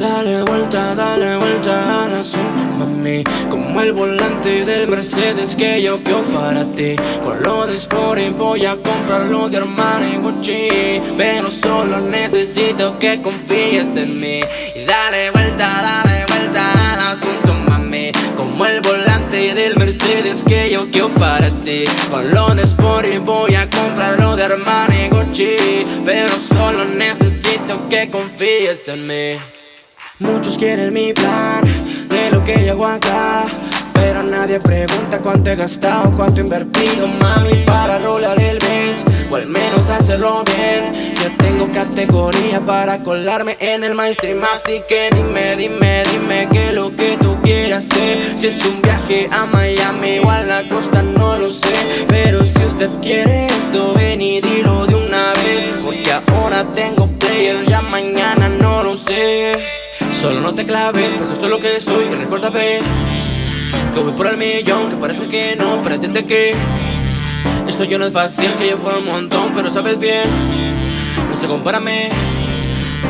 Dale vuelta, dale vuelta al asunto, mami. Como el volante del Mercedes que yo quiero para ti. Con lo de Sport voy a comprarlo de Armani Gucci. Pero solo necesito que confíes en mí. Y dale vuelta, dale vuelta al asunto, mami. Como el volante del Mercedes que yo quiero para ti. Con lo de Sport voy a comprarlo de Armani Gucci. Pero solo necesito que confíes en mí Muchos quieren mi plan de lo que yo acá Pero nadie pregunta cuánto he gastado, cuánto he invertido Mami para rolar el Benz o al menos hacerlo bien. Yo tengo categoría para colarme en el mainstream Así que dime, dime, dime qué es lo que tú quieras hacer. Si es un viaje a Miami o a la costa no lo sé Pero si usted quiere esto ven y dilo de una vez Porque ahora tengo player, ya mañana no lo sé Solo no te claves, porque esto es lo que soy Y recuérdame que voy por el millón Que parece que no, pero entiende que. Esto yo no es fácil, que yo fuera un montón Pero sabes bien, no sé, compárame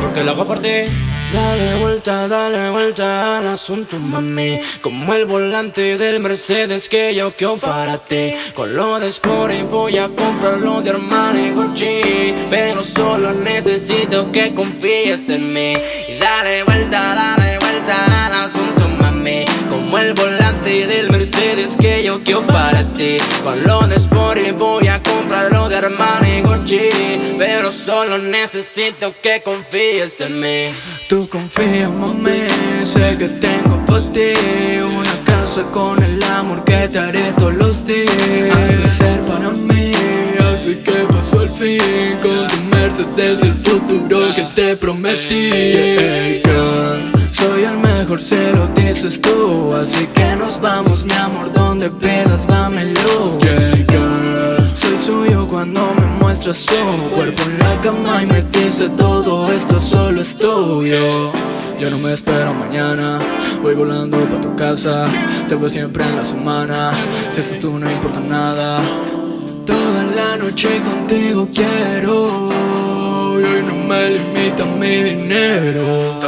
Porque lo hago por ti. Dale vuelta, dale vuelta al asunto, mami. Como el volante del Mercedes que yo quiero para ti. Con lo de Sport voy a comprarlo de Armani Gucci. Pero solo necesito que confíes en mí. Y dale vuelta, yo quiero para ti. Con lo de Sport voy a comprarlo de Armani Gucci. Pero solo necesito que confíes en mí. Tú confía, mami, sé que tengo para ti. Una casa con el amor que te haré todos los días. Has de ser para mí, así que pasó el fin. Con tu Mercedes el futuro que te prometí. Hey, girl, mejor, se lo dices tú. Así que nos vamos, mi amor, donde pidas, dámelo. Yeah, girl, Soy suyo cuando me muestras su cuerpo en la cama y me dice todo esto solo es tuyo Yo no me espero mañana, voy volando pa' tu casa. Te veo siempre en la semana, si estás tú no importa nada. Toda la noche contigo quiero Y hoy no me limita mi dinero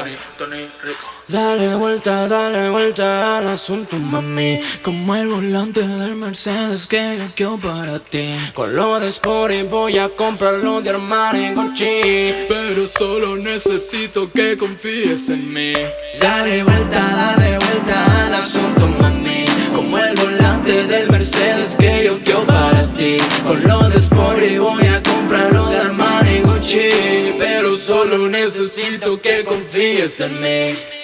Rico. Dale vuelta, dale vuelta al asunto, mami. Como el volante del Mercedes que yo quiero para ti. Con lo de Sport voy a comprarlo de Armani Gucci. Pero solo necesito que confíes en mí. Dale vuelta, dale vuelta al asunto, mami. Como el volante del Mercedes que yo quiero para ti. Con lo solo necesito que confíes en mí